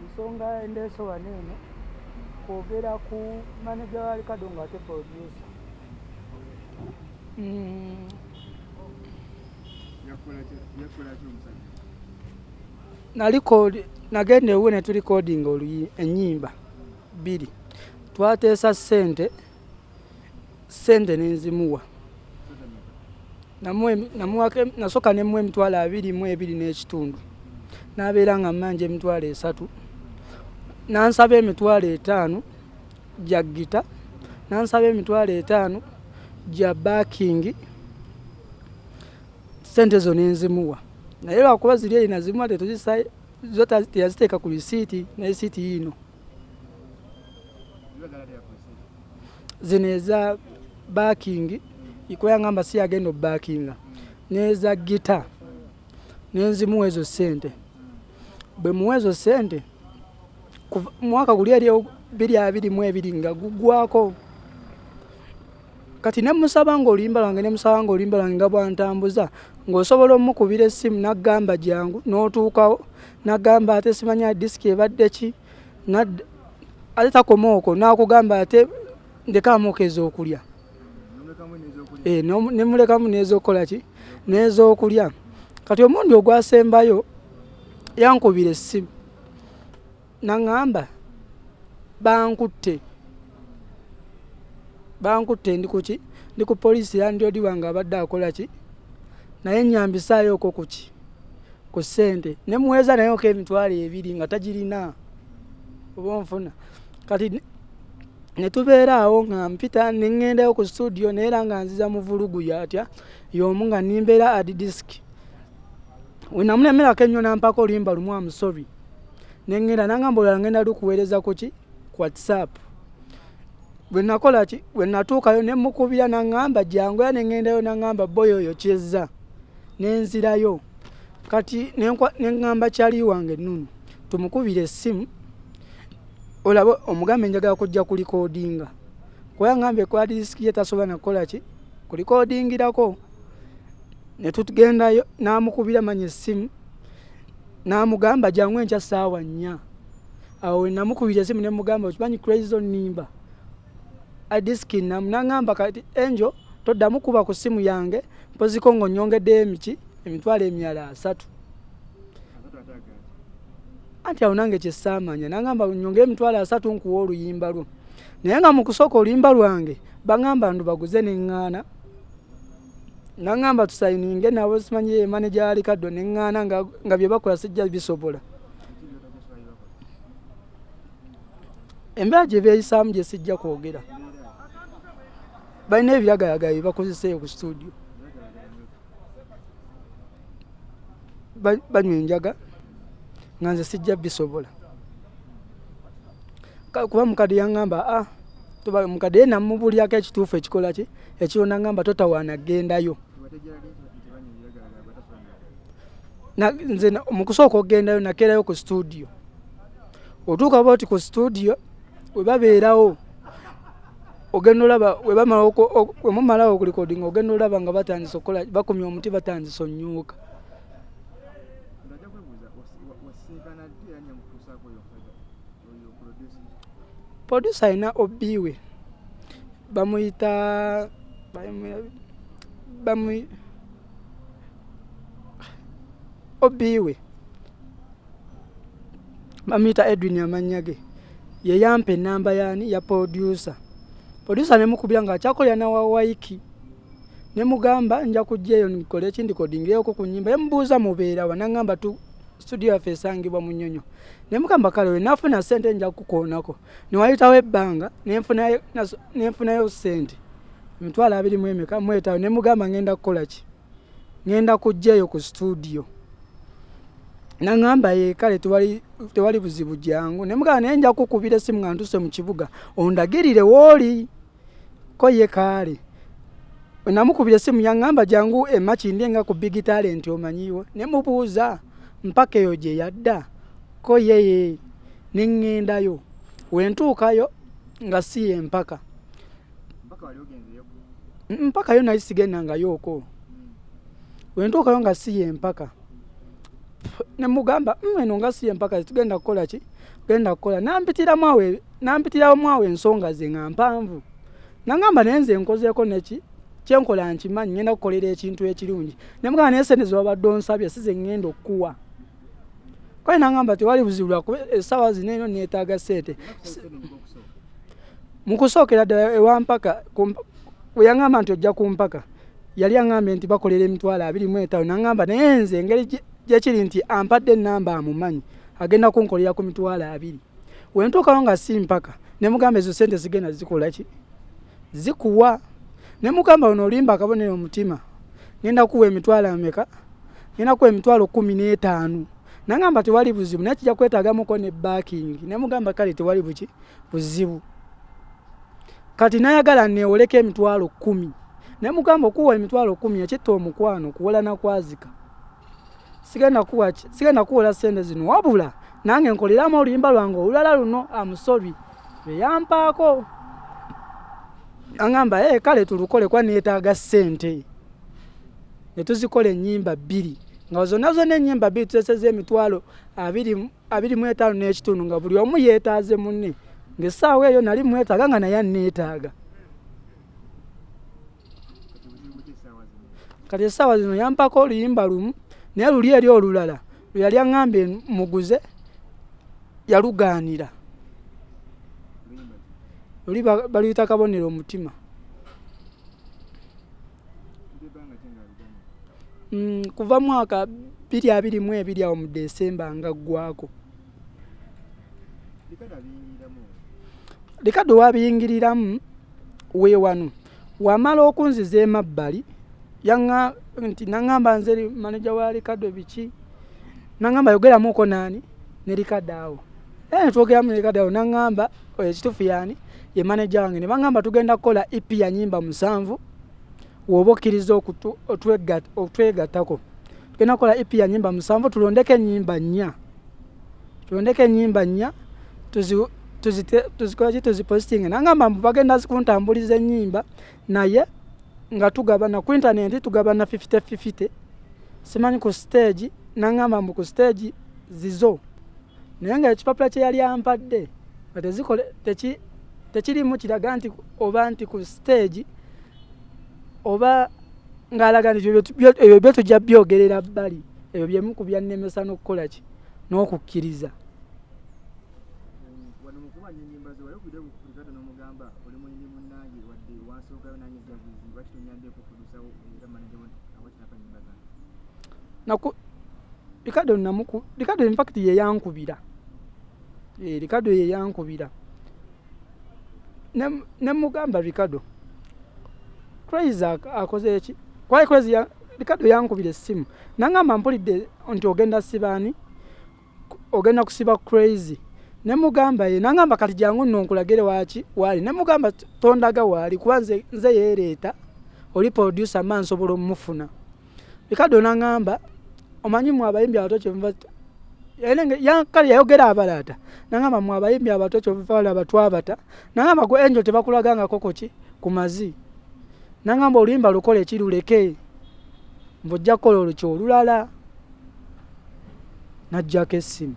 ensonga endeese wano eno kwogera ku manaja wa likado nga ate nalikodi nagenda ewe ne tulikodinga enyimba bbiri. Twateesa ssente ssente nenzimuwa nasooka nemuwa emitwalo abiri mu ebiri n'ekitundu n'abeera nga mmanja emitwalo esatu. Nansaba emitwalo etaano gya gita. Nansaba emitwalo etaano gya baakingi sente zo nenzimuwa naye lwakuba ziri eyo nazimuwa tetuzisa zo teyaziteeka ku lisiiti n'esiiti yiino. Zino eza baakingi ikweyangamba si yagenda obaakinga n'eza gita nenzimuwa ezo sente bwe muwa ezo sente mwaka guli eri biri abiri mu ebiri nga guggwako kati nemusaba ngaoluyimba lwange nemusaba ngaoluyimba lwange nga bwantambuza ng'osobola omukubira essimu naggamba jangu n'otuukawo naggamba ate simanya disiki ebadde ki ate takoma okwo nakugamba ate ndekamukeeza okulya. Eh, nomu- nemulekamu n'ez'okukola ki? N'ez'okulya kati omundi ogwasembayo yankubira essimu. Naŋŋamba bankutte. Bankutte ndi kuki ndi ku poliisi yandyodi wange abadde akola ki? Naye nyambisaayo oko kuki ku ssente. Nemuweeza nayeko emitwalo ebiri nga tagirina. Oba onfuna? Kati ne- ne tubeera awo nga mpita neŋŋendayo ku studio naye era nga nziza mu vulugu yatya y'omu nga nimbeera ad disk wenamulemerako ennyo nampako oluyimba lumu amusobi neŋŋenda nangamba olala ngenda lukuweereza ku ki ku whatsapp bwe nakola ki bwe natuukayo ne mukubira naŋŋamba jangu era neŋŋendayo naŋŋamba boyo oyo kyezza nenzirayo kati neŋŋamba kyali wange nunu. Tumukubire essimu olaba omugambe njagala kujja kulikodinga. Kuba ngambe kwa disiki ye tasobola nakukola ki kulikodingirako ne tugendayo namukubira manya essimu namugamba jangu enkya saawa nnya. Awo namukubira essimu nemugamba okimanyi crazy nimba? Adisiki namu naŋŋamba kati enjo toddamu kuba ku ssimu yange mpoziko ng'onyongeddeyo emiki emitwalo emirala asatu. Anti awo nange kyesaamanya naŋŋamba nyonge emitwalo asatu nkuwa oluyimba lwo. Naye nga mu kusooka oluyimba lwange baŋŋamba ndu baguze neŋŋaana naŋŋamba tusayininge nabo simanyi ye maneja wa likaddo neŋŋaana nga, bye bakola sijja bisobola. Embeera gye beeyisaamu gye sijja kwogera. Balina ebiragayaga bye bakozeseeyo ku studio. Ba- banywa enjaga nga nze sijja bisobola. Kuba mukadde yaŋŋamba a tuba mukadde ye namubuulyako ekituufu ekikola ki? Ekirona ŋŋamba totawaana gendayo Na- nze na- mu kusooka okugendayo nakeerayo ku studio. Otuuka ba oti ku studio we babeerawo ogenda olaba wemumalawo okulikodinga ogenda olaba nga batandise okukola bakumya omuti batandise onyuuka producer alina obiwe bamuyita bamu- bamu obiwe bamuyita edwin amannya ge yeyampa enamba yani ya producer. Producer nemukubira nga akyakolera nawawaiki nemugamba nja kujjaeyo nikole eki ndikodingireko ku nyimba yemubuuza mubeerawa naŋŋamba tu studio yaffe esangibwa mu nyonyo nemugamba kale wenafuna sente nja kukoonako. Newayitawo ebbanga nenfunayo sente emitwalo abiri mu emeka mwetawo nemugamba ngenda kukola ki? Ngenda kujjaeyo ku studio. Naŋŋamba ye kale tewali buzibu jangu nemugamba naye nja kukubira essimu nga ntuse mu kibuga ondagirire wooli ko ye kaale namukubira essimu yaŋŋamba jangu emakindi nga ku big talent omanyiwo nemubuuza mpaka eyo gye yadda? Ko yeye neŋŋendayo wentuukayo nga si ye mpaka Mm, mpaka yo naye sigendangayooko wentuukayo nga si ye mpaka nemugamba mm, eno nga siye mpaka tugenda kukola ki? Genda kukola. Nampitiramu awo nampitiramu awo ensonga ze nga mpanvu. Nangamba naye nze nkozeeko neki kyenkola nkimanyi ngenda kukolera ekintu ekirungi. Nemugamba naye sente zewabadde onsabye si ze ngenda okukuwa. Kale nangamba tewali buzibu lwakuba essaawa zino eno neetaaga sente mukusookera ddala ewampaka weyangamba nti ojja kumpaka yali aŋambye nti bakolera emitwalo abiri mu etaano naŋamba naye nze engeri gyekiri nti ampadde enamba amumanyi agenda kunkolera ku mitwalo abiri. Wentuukawo nga si mpaka nemugamba ezo sente zigenda zikola ki? Zikuwa. Nemugamba ono olimba akabonero omutima ngenda kuwa emitwalo ameka? Ngenda kuwa emitwalo kumi n'etaano? Naŋamba tewali buzibu naye kijja kwetaagamuko ne baakingi nemugamba kale tewali buki? Buzibu kati nayagala neewoleko emitwalo kumi naye mugamba okuwa emitwalo kumi ekitta omukwano kuwola nakwazika. Sigenda kuwola sente zino. Wabula nange nkoleramu oluyimba lwange olulala luno amusobi eyampaako aŋamba ee kale tulukole kwa neetaaga sente netuzikola enyimba bbiri. Nga zonna zonna enyimba bbiri tuteseza emitwalo abiri mu etaano n'ekitundu nga buli omu yeetaaze munne ngaessaawa eyo nali mwetaaga nga naye aneetaaga kati essaawa zino yampako oluyimba lumu naye luli eri olulala lwe yali aŋambye muguze yalugaanira. Luli baluyita kabonero omutima. Mm, kuva mwaka biri abiri mu ebiri awo mu desemba nga ggwako likado wabiyingiriramu weewanu wamala okunziza emabbali nti naŋamba nze maneja wa likado biki naŋamba yogeramuko naani ne likado awo. Era netwogeramu nelikado awo naŋamba ekitufu yaani ye maneja wange. Ne baŋamba tugenda kukola ipi ya nyimba musanvu woba okkiriza otwegattako tugenda kukola ipi ya nyimba musanvu tulondeko enyimba nnya. Tulondeko enyimba nnya tuzikolaki tuzipositinga naŋamba mbu bagenda zikuntambuliza enyimba naye nga tugabana ku intaneti tugabana 5050 simanyi ku stage naŋamba mbu ku stage zizo. Naye nga ekipapula kye yali ampadde nga tekirimu kiraga nti oba nti ku stage oba ng'alaga nti ebyo byo tujja byogerera bbali ebyo byemu ku byannemesa n'okukola ki? N'okukkiriza likado namuku likado in fact ye yankubira. E, likado ye yankubira. Ne, ne mugamba likado crazy akoze eki kwali crazy ya, likado yankubira essimu nangamba mpulidde nti ogenda sibaani ogenda kusiba crazy. Ne mugamba ye nangamba kati jangu nno nkulagire waki waali. Ne mugamba tondaga waali kuba nze, yeereeta oli producer ma nsobola omufuna likado nangamba omanyi mwe abayimbi abato kyemuva kale yayogera abalaata nangamba mwe abayimbi abato kyemuvalaba twabata nangamba gwe enjo tebakulagangako koki ku mazi nangamba oluyimba lukola ekiruleke mbaojja kukola olukyo olulala. Najjako essimu.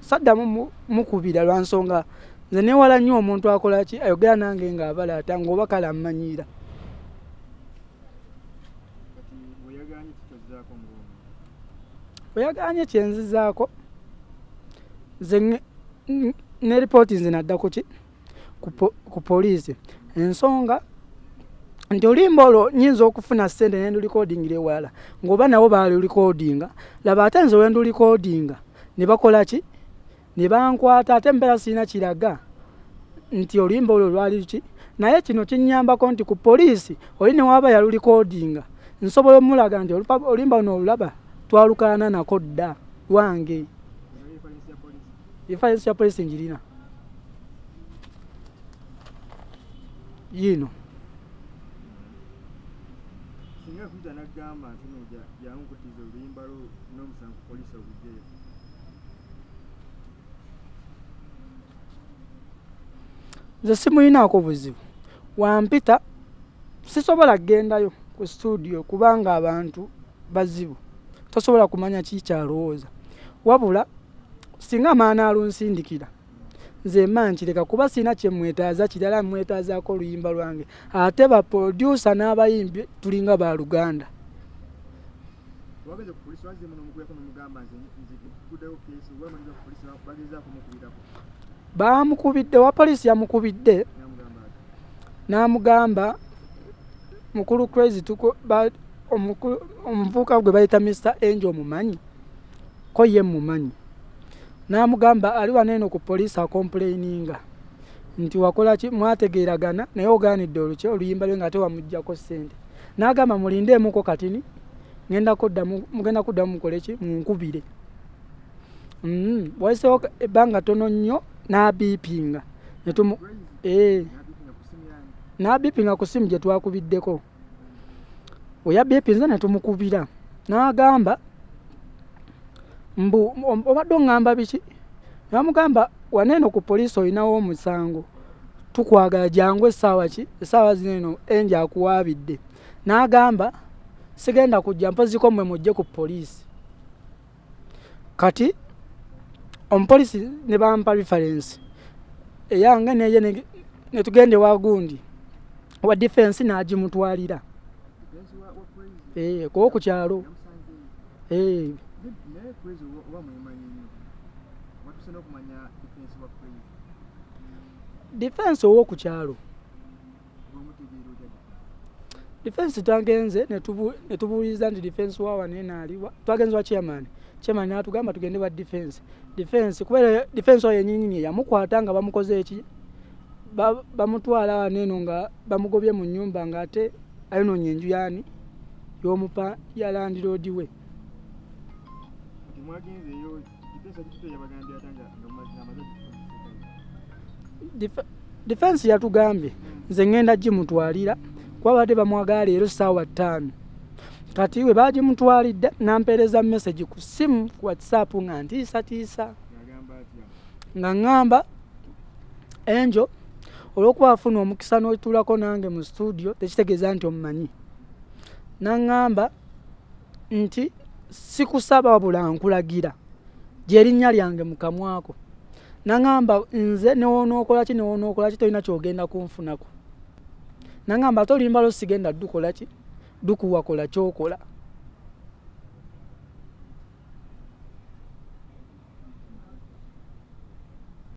Saddamu mukubira lwansonga nze newala nnyo omuntu akolaki ayogera nange ngaabalaata ngaoba kale ammanyira oyaganye kyenzizaako nze ne ripooti nze nadda kuki ku poliisi. Ensonga nti olimba olwo nyinza okufuna sente nendulikodingira ewalala ngaoba nabo balulikodinga laba ate nze wendulikodinga ne bakola ki? Ne bankwata ate mbeera sirina kiraga nti olimba olwo lwali ki? Naye kino kinyambako nti ku poliisi oli newaba yalulikodinga. Nsobola omulaga nti olimba luno olulaba twalukaana nako dda lwange efarensi ya polisi njirina. Yino. Nze simuyinaako buzibu. Wampita sisobola kgendayo ku studio kubanga abantu bazibu tosobola kumanya kikyalowooza wabula singa maana alunsindikira nze ma nkireka kuba sirina kyemwetaaza kirala mwetaazaako oluyimba lwange. Ate baprodusa n'abayimbi tulinga baluganda bamukubidde wa poliisi yamukubidde n'amugamba mukulu crazy omuvubuka gwe bayita mr angel omumanyi ko ye mumanyi n'amugamba ali waneeno ku poliisi akomplaininga nti wakolaki mwategeeragana naye ogaanidde oluki oluyimba lwe nga ate wamugjako ssente. N'agamba mulindeemuko katini mugenda kuddamu mukoleki munkubire mm, waisewo ebbanga tono nnyo n'abiipinga n'abiipinga ku simu gye twakubiddeko weyabiipinze ne tumukubira. N'agamba mbu obadde oŋŋamba biki? Namugamba waneeno ku poliisi olinawo omusango. Tukwagala jangu essaawa ki? Essaawa zineeno enja akuwaabidde. N'agamba sigenda kujja mpoziko mmwe mujje ku poliisi. Kati omupoliisi ne bampa referensi eyange neye netugende wagundi. Wa defensi n'agimutwalira kuba ku kyalo. Defense owokukyalo defense twagenze netubuuliza nti defense wawanenaaliwa twagenze wa chairman. Chairman natugamba tugende wa defense. Defense kubera defense oyo yenyinyini yamukwata nga bamukoze eki? Bamutwala waneeno nga bamugobye mu nyumba nga ate ayinoonya enju yani yomupa yalandiroodi we. Defense yatugambye nze ŋŋenda gimutwalira kuba badde bamwagala leero saawa ttaano. Kati we bagimutwalidde nampeereza message ku simu ku whatsapp nga ntiisatiisa. Nga ŋŋamba enjo olw'okuba afuna omukisa n'otuulako nange mu studio tekitegeeza nti omumanyi naŋŋamba nti sikusaba wabula nkulagira gyerinnya lyange mukamwako naŋamba nze newonookolaki newonookolaki tolina kyogenda kunfunako? Naŋamba ate olimba lo sigenda dukolaki dukuwakola kyokola